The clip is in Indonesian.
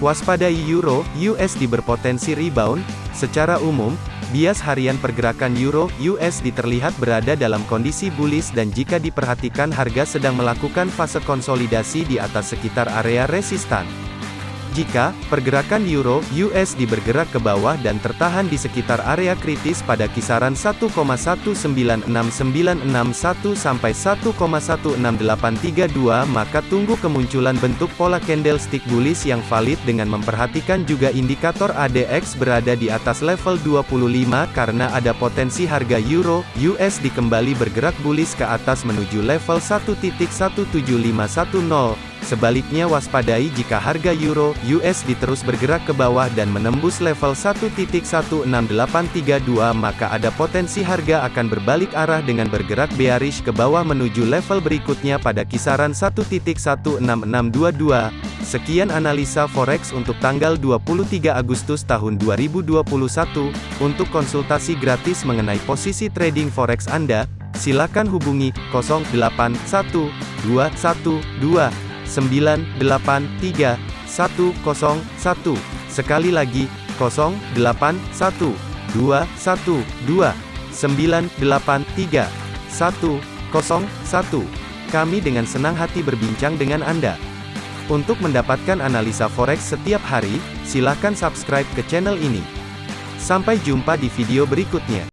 Waspadai Euro USD berpotensi rebound. Secara umum, bias harian pergerakan Euro USD terlihat berada dalam kondisi bullish dan jika diperhatikan harga sedang melakukan fase konsolidasi di atas sekitar area resistan. Jika pergerakan euro USD bergerak ke bawah dan tertahan di sekitar area kritis pada kisaran 1,1969961 sampai 1,16832 maka tunggu kemunculan bentuk pola candlestick bullish yang valid dengan memperhatikan juga indikator ADX berada di atas level 25 karena ada potensi harga euro USD kembali bergerak bullish ke atas menuju level 1.17510 Sebaliknya waspadai jika harga euro USD terus bergerak ke bawah dan menembus level 1.16832 maka ada potensi harga akan berbalik arah dengan bergerak bearish ke bawah menuju level berikutnya pada kisaran 1.16622. Sekian analisa forex untuk tanggal 23 Agustus tahun 2021. Untuk konsultasi gratis mengenai posisi trading forex Anda, silakan hubungi 081212 983 101. Sekali lagi, 081 212 983 101. Kami dengan senang hati berbincang dengan Anda. Untuk mendapatkan analisa forex setiap hari, silakan subscribe ke channel ini. Sampai jumpa di video berikutnya.